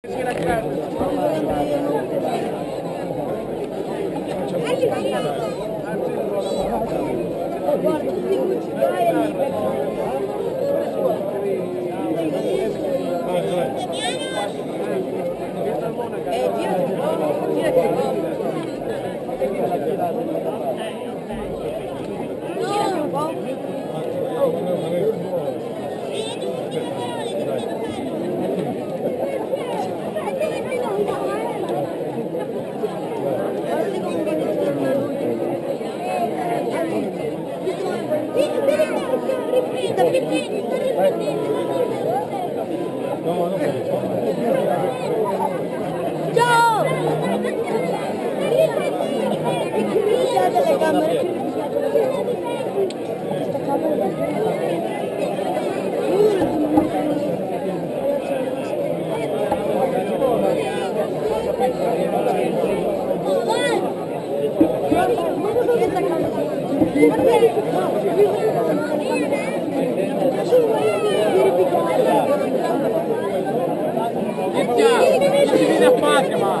Ciao! Дитя, Ірина Патріма!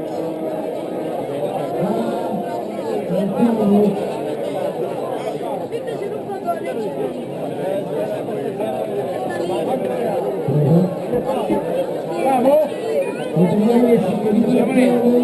没有。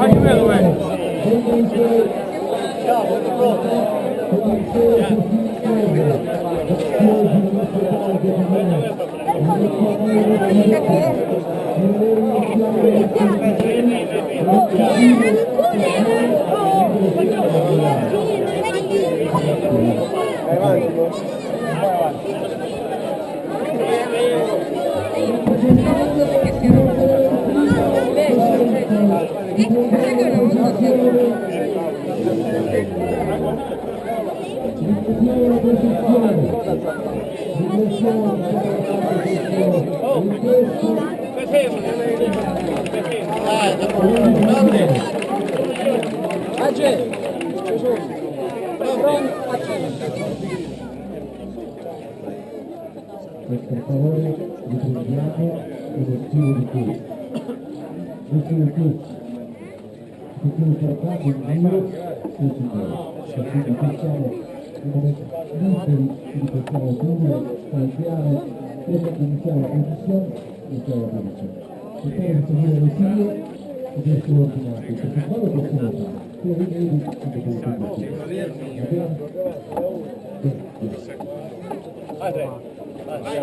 Ayúdame. e per favore riprendiamo il motivo di cui. Motivo di cui. Motivo portato in giro e in giro. Quindi facciamo un momento liberi di portare a Giulio, cambiare e iniziare la posizione e fare la posizione. E poi ritornare al figlio e di essere ordinati, perché quando possiamo fare? Io vedo di tutto questo. Va bene? Padre. Pronto.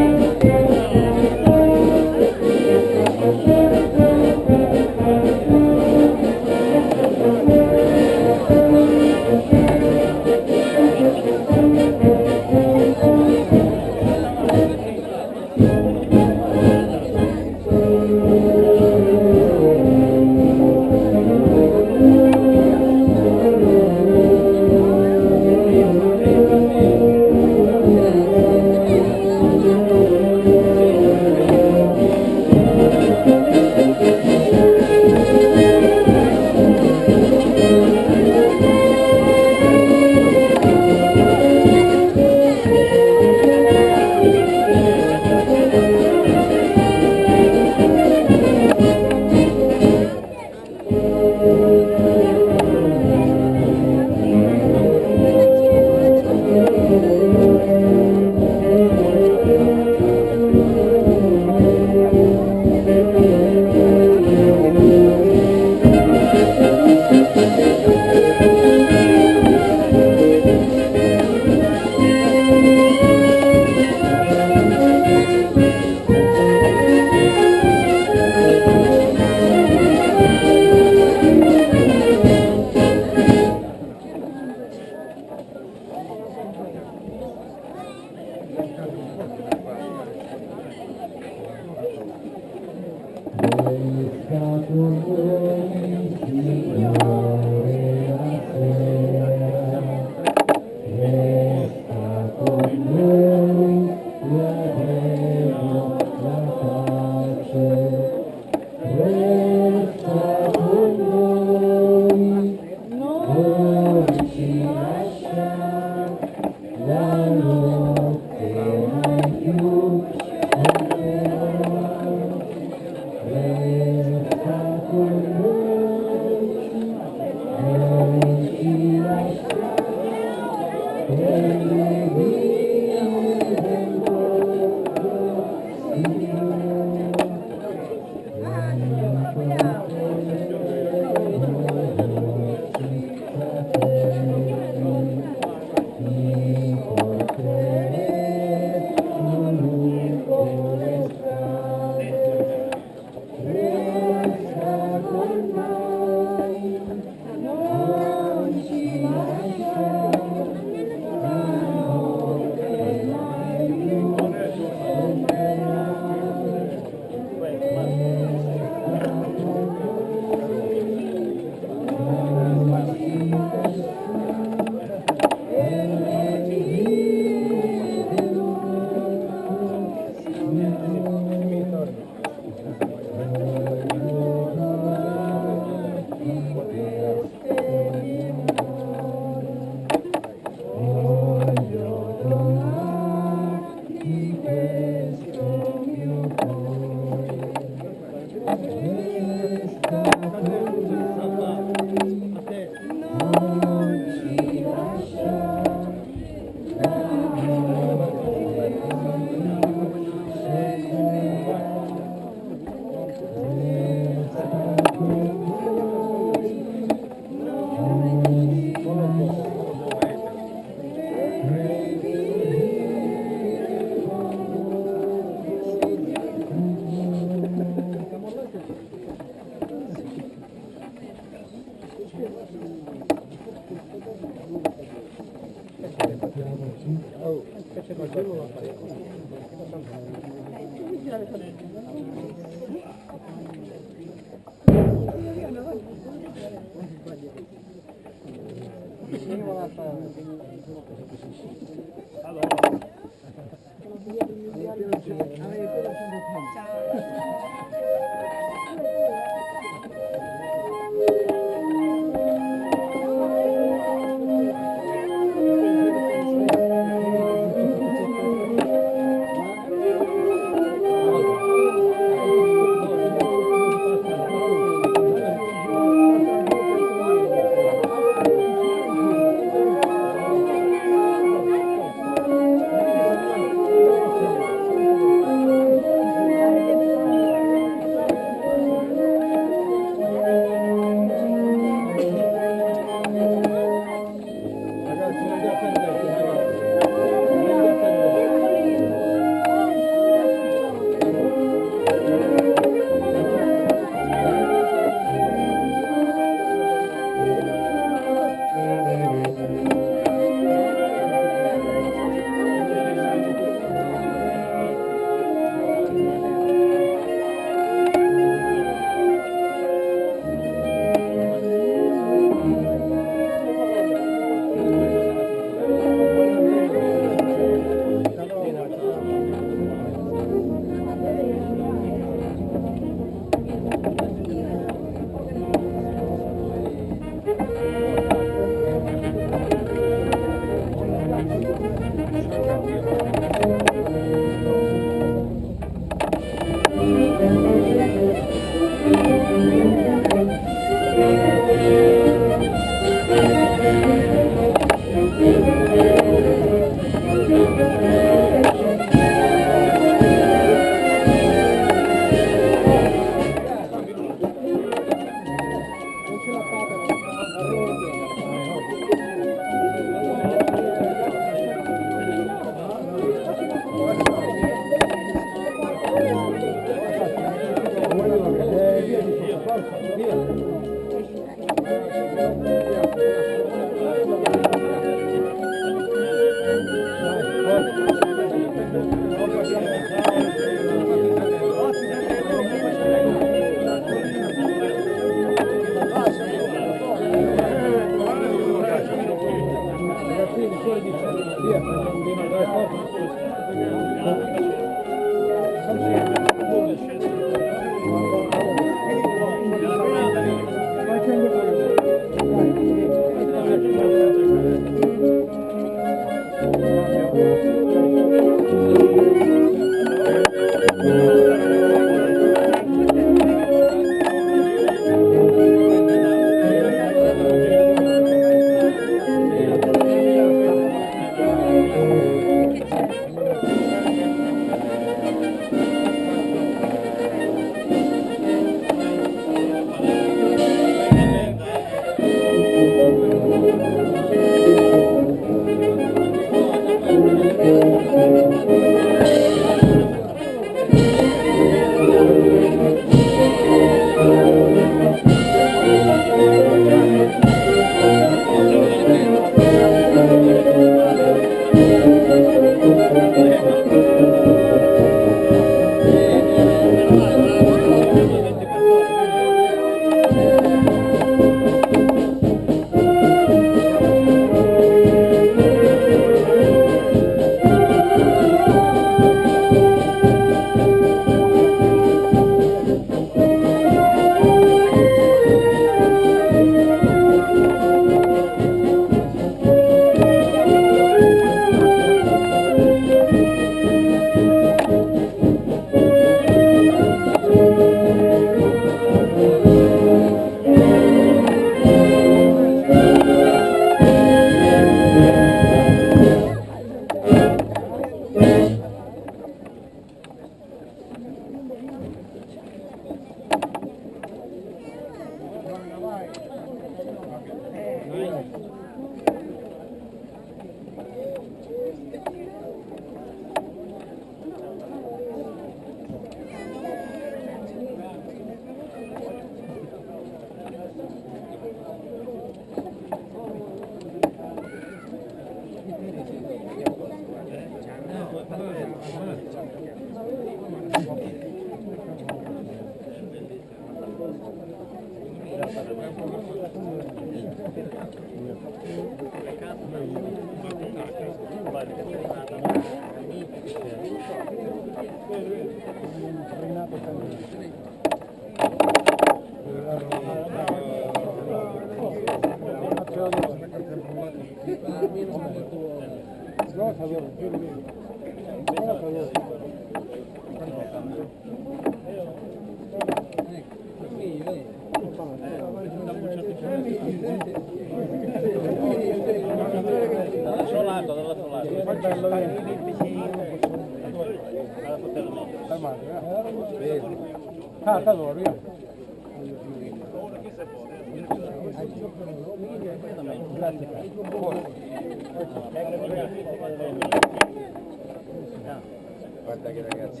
Guarda che ragazzi,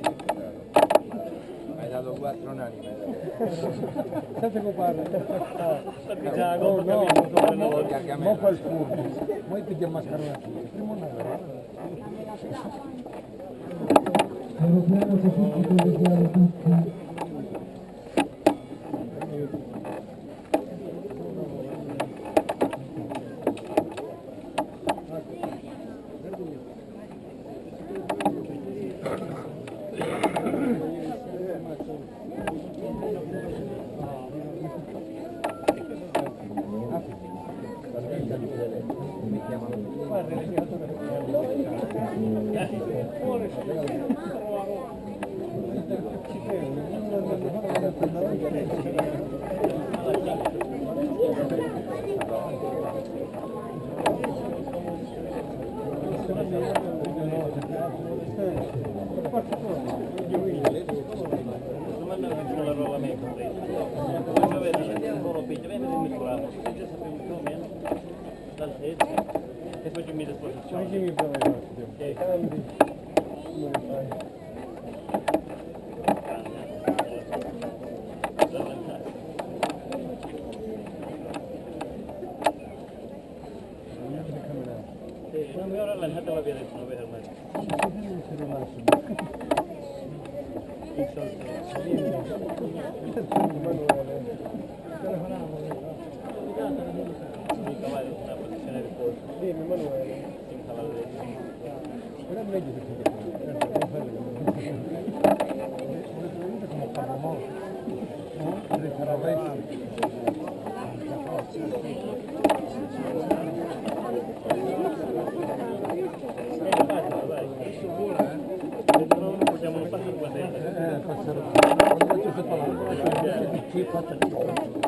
hai dato quattro unanime. Senti come parla. No, no, no, no, a Facimi desposizione. Facimi prima di Dio. ที่พ่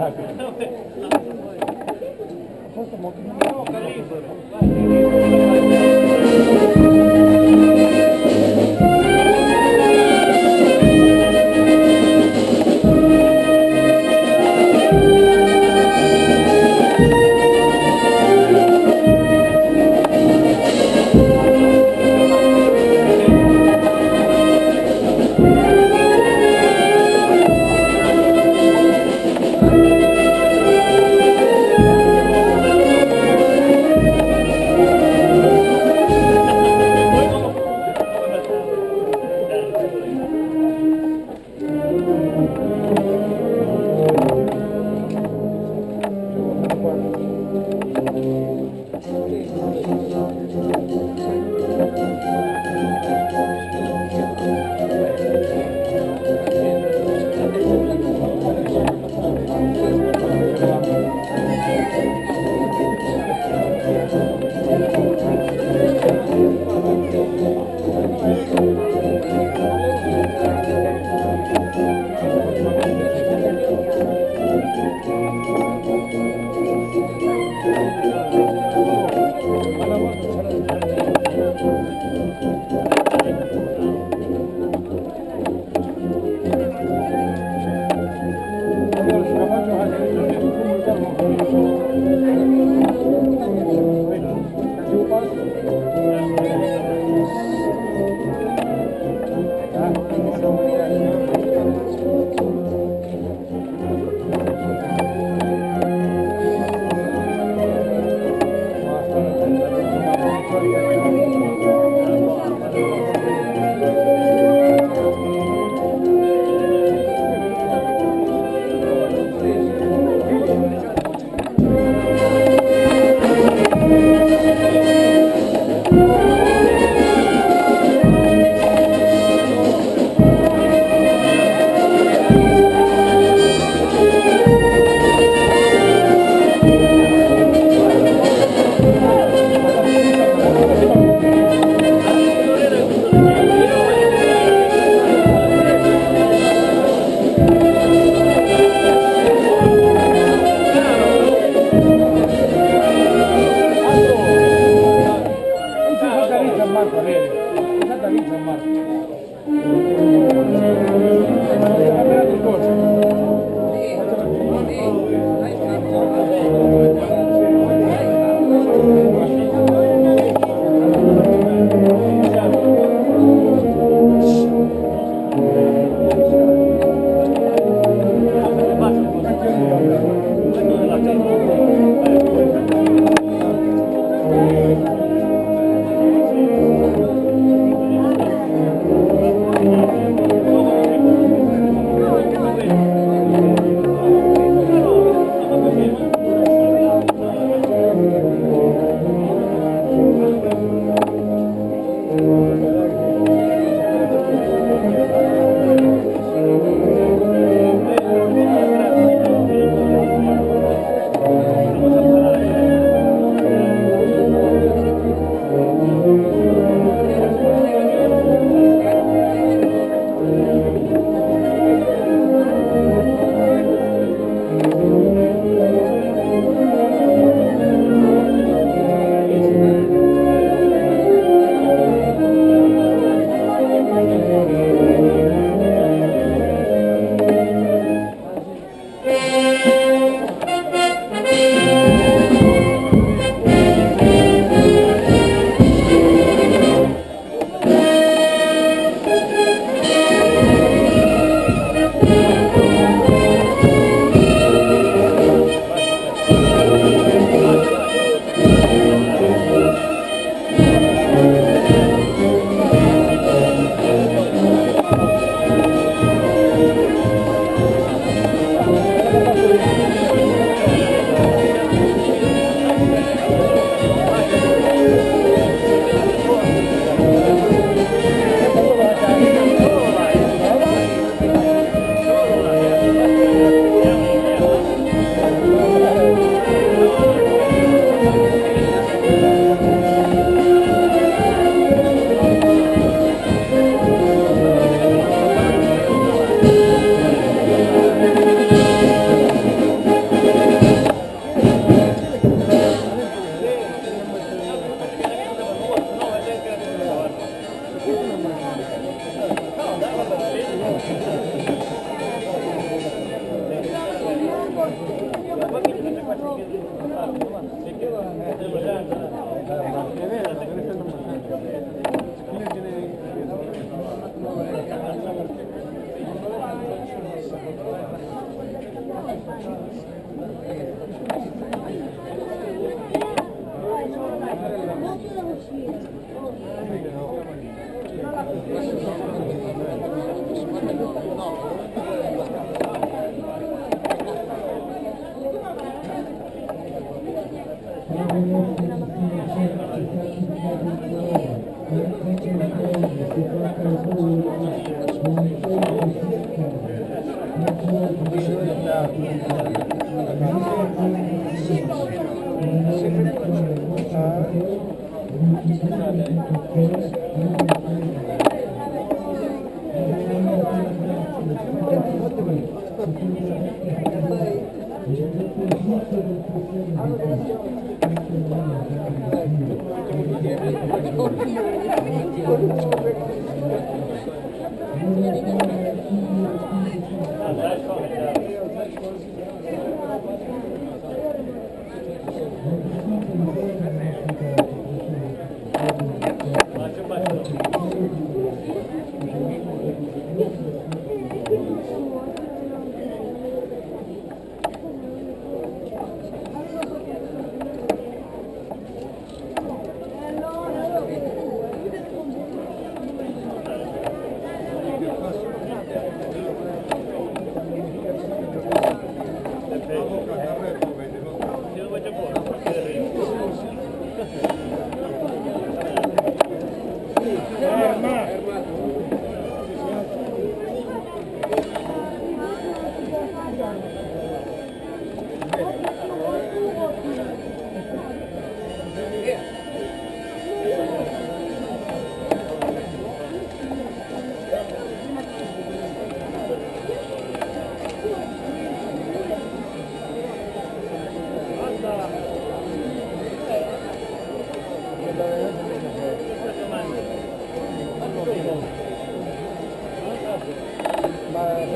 Gracias.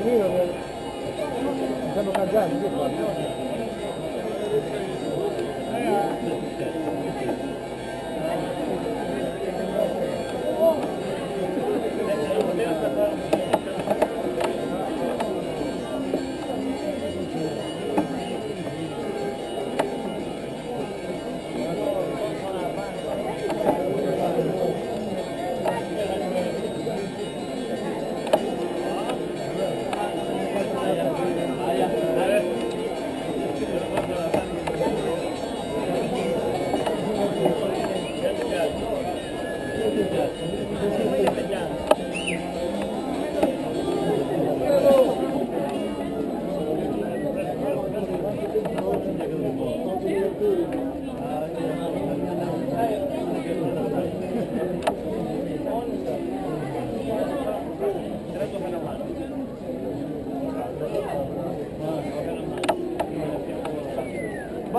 我们看，你看，你看，你看。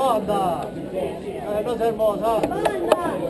Banda! Sei hermosa!